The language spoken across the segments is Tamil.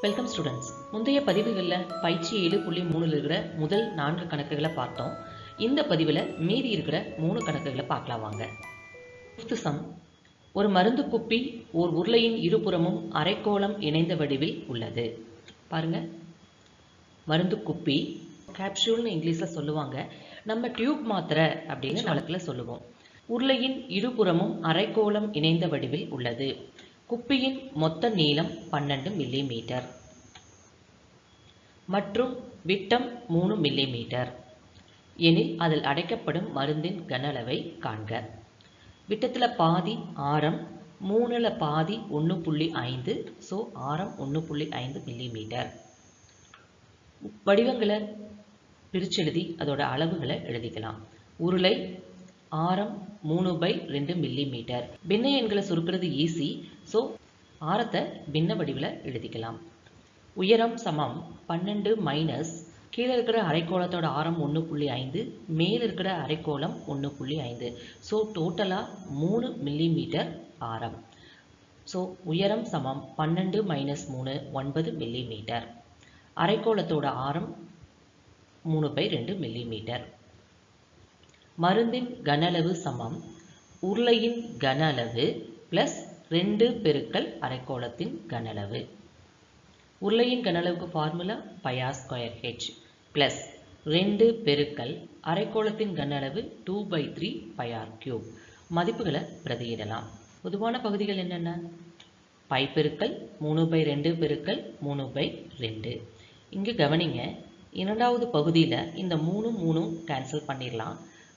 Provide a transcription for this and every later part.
வெல்கம் ஸ்டூடெண்ட்ஸ் முந்தைய பதிவுகளில் பயிற்சி ஏழு புள்ளி மூணில் இருக்கிற முதல் நான்கு கணக்குகளை பார்த்தோம். இந்த பதிவில் மீதி இருக்கிற மூணு கணக்குகளை பார்க்கலாம் வாங்க. ஃபிஃப்த் சம் ஒரு மருந்து குப்பி ஓர் உருளையின் இருபுறமும் அரைக்கோளம் இணைந்த வடிவில் உள்ளது. பாருங்க. மருந்து குப்பி. கேப்சூல்னு இங்கிலீஷில் சொல்லுவாங்க. நம்ம டியூப் மாத்திரை அப்படின்னு வழக்கில் சொல்லுவோம். உருளையின் இருபுறமும் அரைக்கோளம் இணைந்த வடிவில் உள்ளது. குப்பியின் மொத்த நீளம் பன்னெண்டு மில்லி மீட்டர் மற்றும் விட்டம் மூணு மில்லி மீட்டர் எனில் அதில் அடைக்கப்படும் மருந்தின் கன அளவை காண்க. விட்டத்தில் பாதி ஆரம் மூணில் பாதி ஒன்று புள்ளி ஐந்து ஸோ ஆரம் ஒன்று புள்ளி ஐந்து மில்லிமீட்டர் வடிவங்களை பிரிச்செழுதி அதோட அளவுகளை எழுதிக்கலாம். உருளை ஆரம் மூணு பை ரெண்டு மில்லி மீட்டர் பின்ன எண்களை சுருக்கிறது ஈஸி ஸோ ஆரத்தை பின்ன வடிவில் எழுதிக்கலாம். உயரம் சமம் பன்னெண்டு மைனஸ் கீழே இருக்கிற அரைக்கோளத்தோட ஆரம் ஒன்று புள்ளி ஐந்து மேலே இருக்கிற அரைக்கோளம் ஒன்று புள்ளி ஐந்து. ஸோ டோட்டலாக மூணு மில்லி மீட்டர் ஆரம். ஸோ உயரம் சமம் பன்னெண்டு மைனஸ் மூணு ஒன்பது மில்லி மீட்டர் அரைக்கோளத்தோட ஆரம் மூணு பை ரெண்டு மில்லி மீட்டர் மருந்தின் கனளவு சமம். உருளையின் கன அளவு ப்ளஸ் ரெண்டு பெருக்கல் அரைக்கோளத்தின் கனளவு உருளையின் கனளவுக்கு formula pi r square H plus ரெண்டு பெருக்கல் அரைக்கோளத்தின் கனளவு two by three pi r cube மதிப்புகளை பிரதியிடலாம். பொதுவான பகுதிகள் என்னென்ன? பை பெருக்கல் மூணு பை ரெண்டு பெருக்கல் மூணு பை ரெண்டு. இங்கே கவனிங்க இரண்டாவது பகுதியில் இந்த மூணு மூணும் கேன்சல் பண்ணிடலாம்.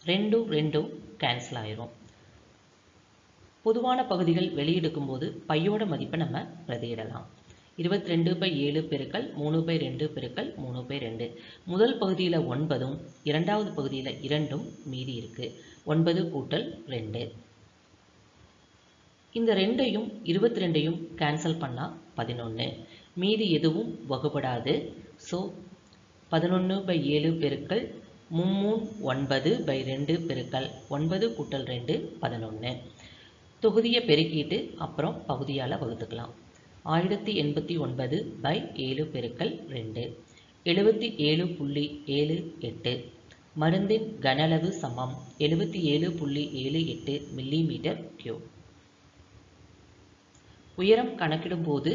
ரெண்டும் ரெண்டும் கேன்சல் ஆயிரும். பொதுவான பகுதிகள் வெளியெடுக்கும் போது பையோட மதிப்பை நம்ம பிரதியிடலாம். இருபத்தி ரெண்டு பை ஏழு பெருக்கள் மூணு பை ரெண்டு பெருக்கள் மூணு பை ரெண்டு. முதல் பகுதியில் ஒன்பதும் இரண்டாவது பகுதியில் இரண்டும் மீதி இருக்கு. ஒன்பது கூட்டல் ரெண்டு. இந்த ரெண்டையும் இருபத்தி ரெண்டையும் கேன்சல் பண்ணால் பதினொன்று மீதி எதுவும் வகுப்படாது ஸோ பதினொன்று பை ஏழு பெருக்கள் மும்மூன் ஒன்பது பை ரெண்டு பெருக்கல் ஒன்பது கூட்டல் ரெண்டு பதினொன்று தொகுதியை பெருக்கிட்டு அப்புறம் பகுதியால் வகுத்துக்கலாம். ஆயிரத்தி எண்பத்தி ஒன்பது பை ஏழு பெருக்கல் ரெண்டு. எழுபத்தி ஏழு புள்ளி ஏழு எட்டு. மருந்தின் கன அளவு சமம். எழுபத்தி ஏழு புள்ளி ஏழு எட்டு மில்லி மீட்டர் உயரம் கணக்கிடும்போது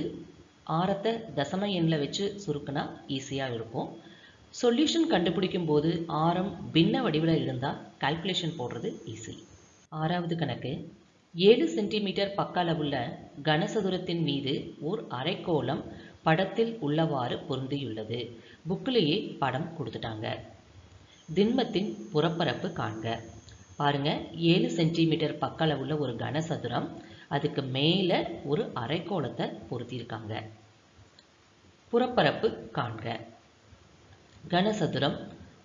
ஆரத்தை தசம எண்ணில் வச்சு சுருக்குனா ஈஸியாக இருக்கும் சொல்யூஷன் கண்டுபிடிக்கும் போது ஆரம் பின்ன வடிவில் இருந்தால் கால்குலேஷன் போடுறது ஈஸி ஆறாவது கணக்கு ஏழு சென்டிமீட்டர் பக்க அளவுள்ள கனசதுரத்தின் மீது ஓர் அரைக்கோளம் படத்தில் உள்ளவாறு பொருந்தியுள்ளது. புக்கிலேயே படம் கொடுத்துட்டாங்க. திண்மத்தின் புறப்பரப்பு காண்க. பாருங்க ஏழு சென்டிமீட்டர் பக்க அளவுள்ள ஒரு கனசதுரம் அதுக்கு மேலே ஒரு அரைக்கோளத்தை பொருத்தியிருக்காங்க. புறப்பரப்பு காண்க. கனசதுரம்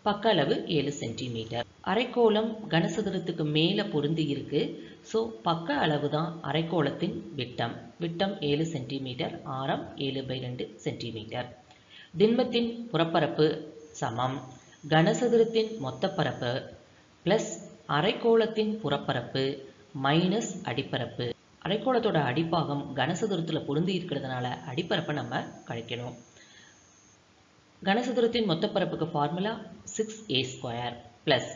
பக்க அளவு ஏழு சென்டிமீட்டர். அரைக்கோளம் கனசதுரத்துக்கு மேலே பொருந்தி இருக்கு. ஸோ பக்க அளவு தான் அரைக்கோளத்தின் விட்டம். விட்டம் ஏழு சென்டிமீட்டர் ஆரம் ஏழு பை ரெண்டு சென்டிமீட்டர். திண்மத்தின் புறப்பரப்பு சமம். கனசதுரத்தின் மொத்த பரப்பு ப்ளஸ் அரைக்கோளத்தின் புறப்பரப்பு மைனஸ் அடிப்பரப்பு. அரைக்கோளத்தோட அடிப்பாகம் கனசதுரத்தில் பொருந்தி இருக்கிறதுனால அடிப்பரப்பை நம்ம கழிக்கணும். கனசதுரத்தின் மொத்த பரப்புக்கு formula six A square plus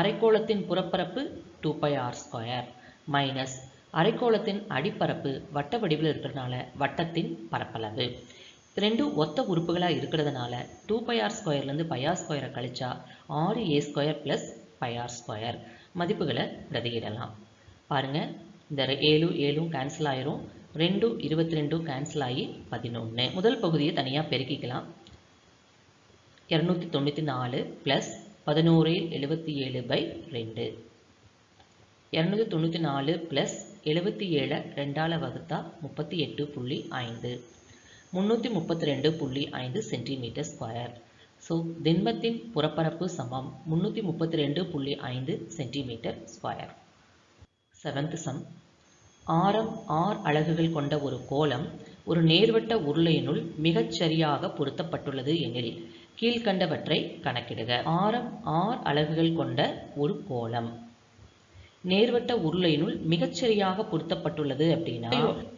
அரைக்கோளத்தின் புறப்பரப்பு two pi R square minus அரைக்கோளத்தின் அடிப்பரப்பு வட்ட வடிவில் இருக்கிறதுனால வட்டத்தின் பரப்பளவு. ரெண்டும் ஒத்த உறுப்புகளாக இருக்கிறதுனால டூ பை ஆர் ஸ்கொயர்லேருந்து பையார் ஸ்கொயரை கழிச்சா ஆறு A square plus pi r square மதிப்புகளை பிரதியிடலாம். பாருங்கள் இந்த ஏழு ஏழும் கேன்சல் ஆயிரும். ரெண்டும் இருபத்தி ரெண்டும் கேன்சல் ஆகி பதினொன்று முதல் பகுதியை தனியாக பெருக்கிக்கலாம். இரநூத்தி தொண்ணூற்றி நாலு ப்ளஸ் பதினோரு எழுபத்தி ஏழு பை ரெண்டு. இரநூத்தி தொண்ணூற்றி நாலு ப்ளஸ் எழுபத்தி ஏழை ரெண்டால் வகுத்தா முப்பத்தி எட்டு புள்ளி ஐந்து. முந்நூற்றி முப்பத்தி ரெண்டு புள்ளி ஐந்து சென்டிமீட்டர் ஸ்கொயர். ஸோ திண்மத்தின் புறப்பரப்பு சமம் முந்நூற்றி முப்பத்தி ரெண்டு புள்ளி ஐந்து சென்டிமீட்டர் ஸ்கொயர். செவன்த் சம் ஆரம் ஆர் அலகுகள் கொண்ட ஒரு கோலம் ஒரு நேர்வட்ட உருளையினுள் மிகச் சரியாக பொருத்தப்பட்டுள்ளது எனில் கீழ்கண்டவற்றை கணக்கிடுக. ஆரம் ஆர் அலகுகள் கொண்ட ஒரு கோலம் நேர்வட்ட உருளையினுள் மிகச்சரியாக பொருத்தப்பட்டுள்ளது அப்படின்னா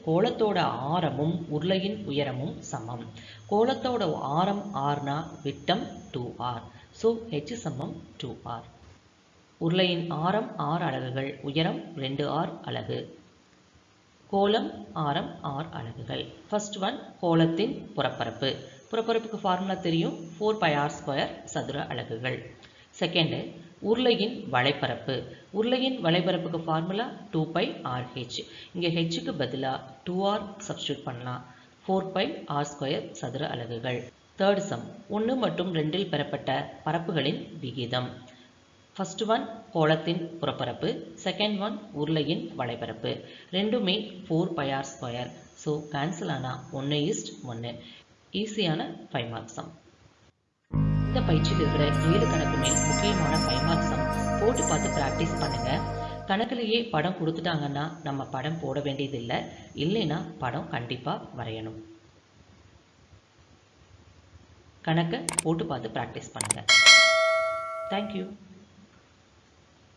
கோலத்தோட ஆரமும் உருளையின் உயரமும் சமம். கோலத்தோட ஆரம் ஆர்னா விட்டம் டூ ஆர். ஸோ ஹெச் சமம் டூ ஆர். உருளையின் ஆரம் ஆறு அலகுகள் உயரம் ரெண்டு ஆர் அலகு. கோலம் ஆரம் ஆர் அலகுகள். ஃபர்ஸ்ட் ஒன் கோலத்தின் புறப்பரப்பு. புறப்பரப்புக்கு ஃபார்முலா தெரியும். ஃபோர் பை ஆர் ஸ்கொயர் சதுர அலகுகள். செகண்டு உருளையின் வலைப்பரப்பு. உருளையின் வலைப்பரப்புக்கு formula two pi R H இங்கே ஹெச்சுக்கு பதிலாக டூ ஆர் சப்ஸ்டியூட் பண்ணலாம். ஃபோர் பை ஆர் ஸ்கொயர் சதுர அலகுகள். தேர்ட் சம் ஒன்று மற்றும் ரெண்டில் பெறப்பட்ட பரப்புகளின் விகிதம். ஃபர்ஸ்ட் ஒன் கோலத்தின் புறப்பரப்பு. செகண்ட் ஒன் உருளையின் வலைப்பரப்பு. ரெண்டுமே four pi r square so cancel ஆனால் ஒன்று ஈஸ்ட் ஒன்று ஈஸியான ஃபைவ் மார்க் சம் இந்த பயிற்சியில் இருக்கிற ஏழு கணக்குமே முக்கியமான ஃபைவ் மார்க் சம் போட்டு பார்த்து ப்ராக்டிஸ் பண்ணுங்க. கணக்குலேயே படம் கொடுத்துட்டாங்கன்னா நம்ம படம் போட வேண்டியதில்லை. இல்லைன்னா படம் கண்டிப்பாக வரையணும். கணக்கை போட்டு பார்த்து ப்ராக்டிஸ் பண்ணுங்கள் தேங்க்யூ